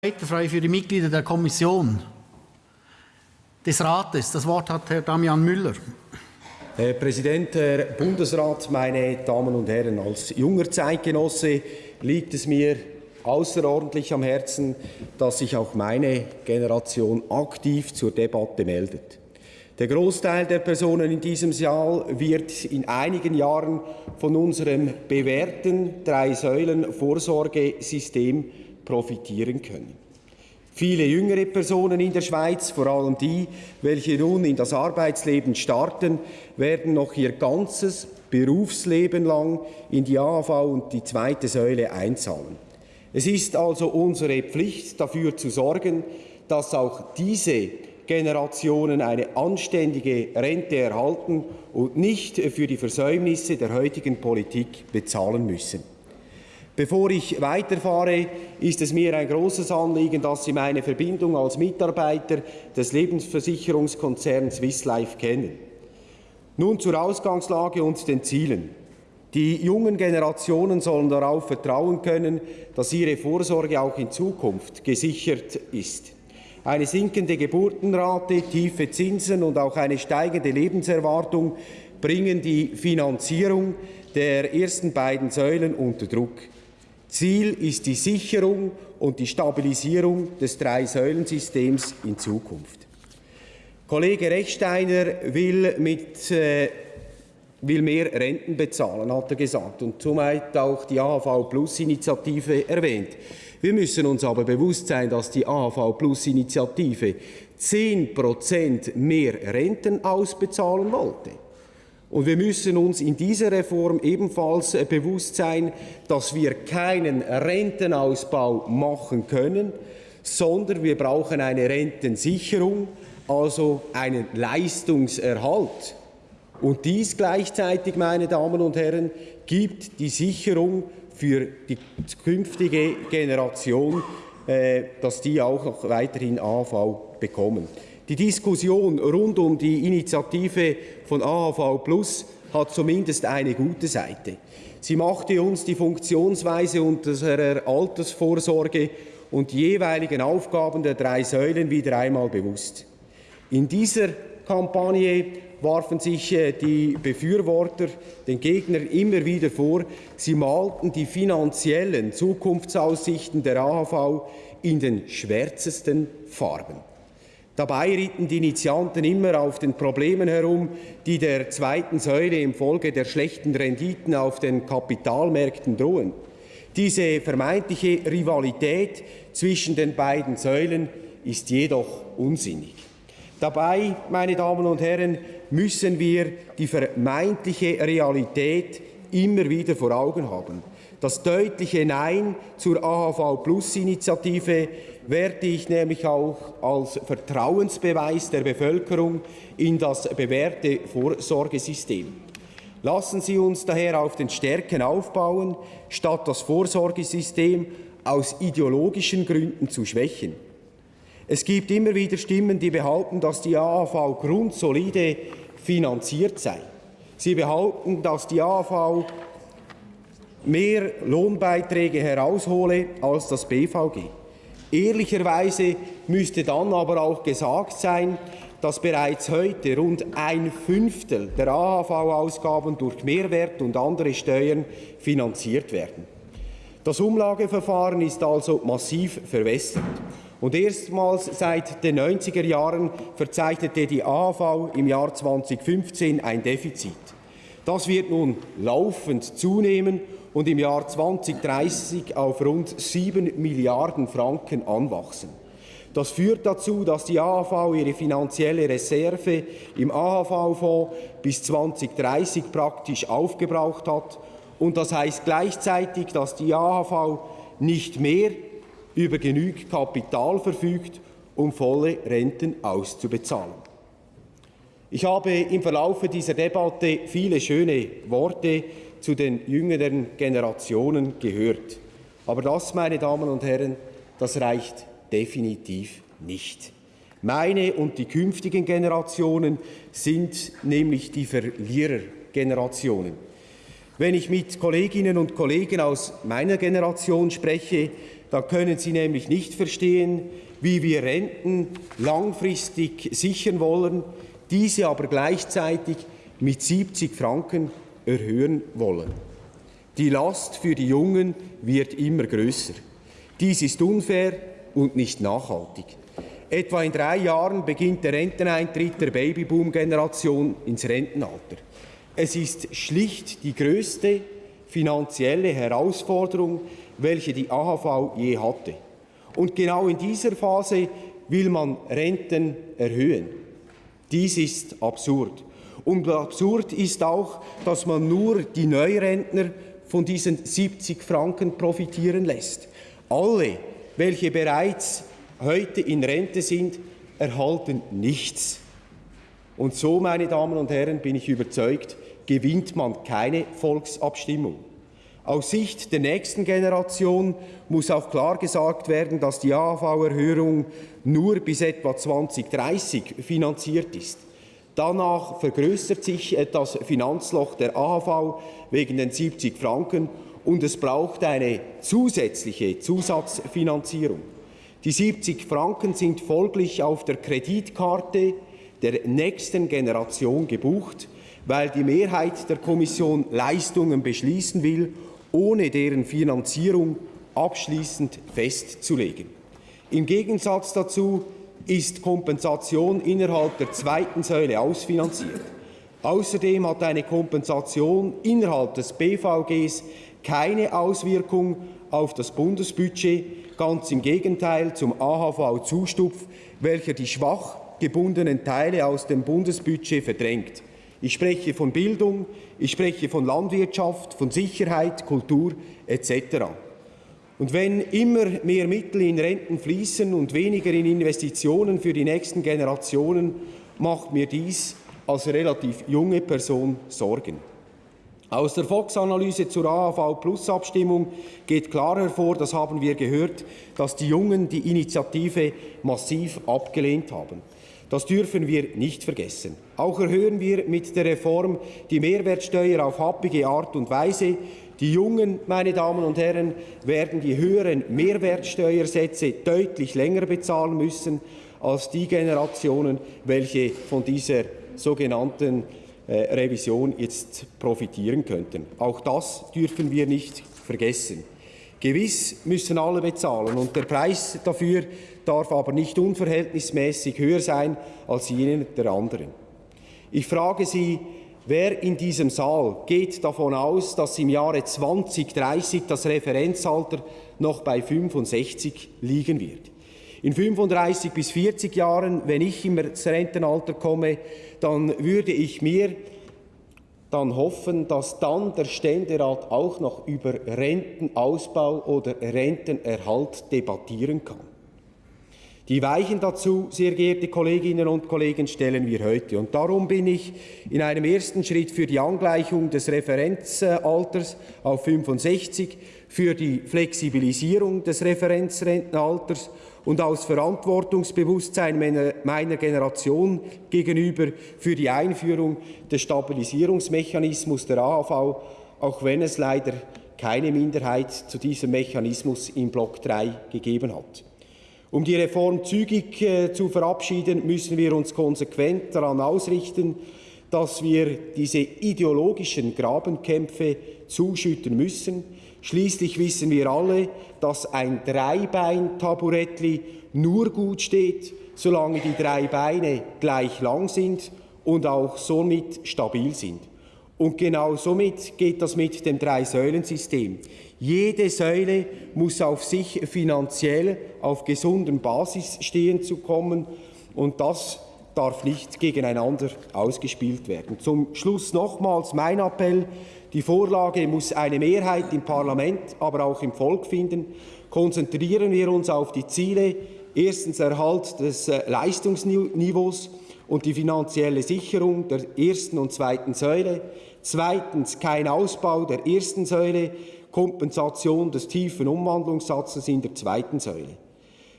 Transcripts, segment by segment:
Frei für die Mitglieder der Kommission des Rates. Das Wort hat Herr Damian Müller. Herr Präsident, Herr Bundesrat, meine Damen und Herren, als junger Zeitgenosse liegt es mir außerordentlich am Herzen, dass sich auch meine Generation aktiv zur Debatte meldet. Der Großteil der Personen in diesem Saal wird in einigen Jahren von unserem bewährten Drei-Säulen-Vorsorgesystem profitieren können. Viele jüngere Personen in der Schweiz, vor allem die, welche nun in das Arbeitsleben starten, werden noch ihr ganzes Berufsleben lang in die AHV und die zweite Säule einzahlen. Es ist also unsere Pflicht, dafür zu sorgen, dass auch diese Generationen eine anständige Rente erhalten und nicht für die Versäumnisse der heutigen Politik bezahlen müssen. Bevor ich weiterfahre, ist es mir ein großes Anliegen, dass Sie meine Verbindung als Mitarbeiter des Lebensversicherungskonzerns Swiss Life kennen. Nun zur Ausgangslage und den Zielen. Die jungen Generationen sollen darauf vertrauen können, dass ihre Vorsorge auch in Zukunft gesichert ist. Eine sinkende Geburtenrate, tiefe Zinsen und auch eine steigende Lebenserwartung bringen die Finanzierung der ersten beiden Säulen unter Druck. Ziel ist die Sicherung und die Stabilisierung des Drei-Säulen-Systems in Zukunft. Kollege Rechsteiner will, mit, äh, will mehr Renten bezahlen, hat er gesagt, und somit auch die AHV-Plus-Initiative erwähnt. Wir müssen uns aber bewusst sein, dass die AHV-Plus-Initiative 10% mehr Renten ausbezahlen wollte. Und wir müssen uns in dieser Reform ebenfalls äh, bewusst sein, dass wir keinen Rentenausbau machen können, sondern wir brauchen eine Rentensicherung, also einen Leistungserhalt. Und dies gleichzeitig, meine Damen und Herren, gibt die Sicherung für die künftige Generation, äh, dass die auch weiterhin AV bekommen. Die Diskussion rund um die Initiative von AHV Plus hat zumindest eine gute Seite. Sie machte uns die Funktionsweise unserer Altersvorsorge und die jeweiligen Aufgaben der drei Säulen wieder einmal bewusst. In dieser Kampagne warfen sich äh, die Befürworter den Gegnern immer wieder vor, sie malten die finanziellen Zukunftsaussichten der AHV in den schwärzesten Farben. Dabei ritten die Initianten immer auf den Problemen herum, die der zweiten Säule infolge der schlechten Renditen auf den Kapitalmärkten drohen. Diese vermeintliche Rivalität zwischen den beiden Säulen ist jedoch unsinnig. Dabei, meine Damen und Herren, müssen wir die vermeintliche Realität immer wieder vor Augen haben. Das deutliche Nein zur AHV-Plus-Initiative werte ich nämlich auch als Vertrauensbeweis der Bevölkerung in das bewährte Vorsorgesystem. Lassen Sie uns daher auf den Stärken aufbauen, statt das Vorsorgesystem aus ideologischen Gründen zu schwächen. Es gibt immer wieder Stimmen, die behaupten, dass die AHV grundsolide finanziert sei. Sie behaupten, dass die AHV mehr Lohnbeiträge heraushole als das BVG. Ehrlicherweise müsste dann aber auch gesagt sein, dass bereits heute rund ein Fünftel der AHV-Ausgaben durch Mehrwert und andere Steuern finanziert werden. Das Umlageverfahren ist also massiv verwässert. Und erstmals seit den 90er Jahren verzeichnete die AHV im Jahr 2015 ein Defizit. Das wird nun laufend zunehmen und im Jahr 2030 auf rund 7 Milliarden Franken anwachsen. Das führt dazu, dass die AHV ihre finanzielle Reserve im AHV-Fonds bis 2030 praktisch aufgebraucht hat. Und das heißt gleichzeitig, dass die AHV nicht mehr über genügend Kapital verfügt, um volle Renten auszubezahlen. Ich habe im Verlauf dieser Debatte viele schöne Worte zu den jüngeren Generationen gehört. Aber das, meine Damen und Herren, das reicht definitiv nicht. Meine und die künftigen Generationen sind nämlich die Verlierergenerationen. Wenn ich mit Kolleginnen und Kollegen aus meiner Generation spreche, dann können sie nämlich nicht verstehen, wie wir Renten langfristig sichern wollen, diese aber gleichzeitig mit 70 Franken erhöhen wollen. Die Last für die Jungen wird immer größer. Dies ist unfair und nicht nachhaltig. Etwa in drei Jahren beginnt der Renteneintritt der Babyboom-Generation ins Rentenalter. Es ist schlicht die größte finanzielle Herausforderung, welche die AHV je hatte. Und genau in dieser Phase will man Renten erhöhen. Dies ist absurd. Und absurd ist auch, dass man nur die Neurentner von diesen 70 Franken profitieren lässt. Alle, welche bereits heute in Rente sind, erhalten nichts. Und so, meine Damen und Herren, bin ich überzeugt, gewinnt man keine Volksabstimmung. Aus Sicht der nächsten Generation muss auch klar gesagt werden, dass die AHV-Erhöhung nur bis etwa 2030 finanziert ist. Danach vergrößert sich das Finanzloch der AHV wegen den 70 Franken und es braucht eine zusätzliche Zusatzfinanzierung. Die 70 Franken sind folglich auf der Kreditkarte der nächsten Generation gebucht, weil die Mehrheit der Kommission Leistungen beschließen will, ohne deren Finanzierung abschließend festzulegen. Im Gegensatz dazu ist Kompensation innerhalb der zweiten Säule ausfinanziert. Außerdem hat eine Kompensation innerhalb des BVGs keine Auswirkung auf das Bundesbudget, ganz im Gegenteil zum AHV-Zustupf, welcher die schwach gebundenen Teile aus dem Bundesbudget verdrängt. Ich spreche von Bildung, ich spreche von Landwirtschaft, von Sicherheit, Kultur etc. Und wenn immer mehr Mittel in Renten fließen und weniger in Investitionen für die nächsten Generationen, macht mir dies als relativ junge Person Sorgen. Aus der Fox-Analyse zur AHV-Plus-Abstimmung geht klar hervor, das haben wir gehört, dass die Jungen die Initiative massiv abgelehnt haben. Das dürfen wir nicht vergessen. Auch erhöhen wir mit der Reform die Mehrwertsteuer auf happige Art und Weise. Die Jungen, meine Damen und Herren, werden die höheren Mehrwertsteuersätze deutlich länger bezahlen müssen als die Generationen, welche von dieser sogenannten äh, Revision jetzt profitieren könnten. Auch das dürfen wir nicht vergessen. Gewiss müssen alle bezahlen und der Preis dafür darf aber nicht unverhältnismäßig höher sein als jenen der anderen. Ich frage Sie, wer in diesem Saal geht davon aus, dass im Jahre 2030 das Referenzalter noch bei 65 liegen wird? In 35 bis 40 Jahren, wenn ich ins Rentenalter komme, dann würde ich mir dann hoffen, dass dann der Ständerat auch noch über Rentenausbau oder Rentenerhalt debattieren kann. Die Weichen dazu, sehr geehrte Kolleginnen und Kollegen, stellen wir heute. Und darum bin ich in einem ersten Schritt für die Angleichung des Referenzalters auf 65, für die Flexibilisierung des Referenzrentenalters und aus Verantwortungsbewusstsein meiner, Generation gegenüber für die Einführung des Stabilisierungsmechanismus der AHV, auch wenn es leider keine Minderheit zu diesem Mechanismus im Block 3 gegeben hat. Um die Reform zügig äh, zu verabschieden, müssen wir uns konsequent daran ausrichten, dass wir diese ideologischen Grabenkämpfe zuschütten müssen. Schließlich wissen wir alle, dass ein Dreibein-Taburettli nur gut steht, solange die drei Beine gleich lang sind und auch somit stabil sind. Und genau somit geht das mit dem Drei-Säulen-System. Jede Säule muss auf sich finanziell auf gesunden Basis stehen zu kommen und das darf nicht gegeneinander ausgespielt werden. Zum Schluss nochmals mein Appell. Die Vorlage muss eine Mehrheit im Parlament, aber auch im Volk finden. Konzentrieren wir uns auf die Ziele. Erstens Erhalt des äh, Leistungsniveaus und die finanzielle Sicherung der ersten und zweiten Säule. Zweitens kein Ausbau der ersten Säule, Kompensation des tiefen Umwandlungssatzes in der zweiten Säule.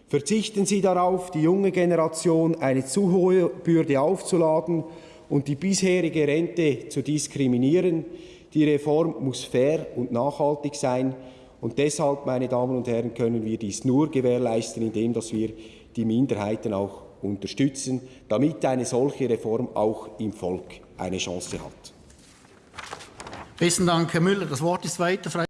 Verzichten Sie darauf, die junge Generation eine zu hohe Bürde aufzuladen und die bisherige Rente zu diskriminieren. Die Reform muss fair und nachhaltig sein. Und deshalb, meine Damen und Herren, können wir dies nur gewährleisten, indem dass wir die Minderheiten auch unterstützen, damit eine solche Reform auch im Volk eine Chance hat. Besten Dank, Herr Müller. Das Wort ist weiter.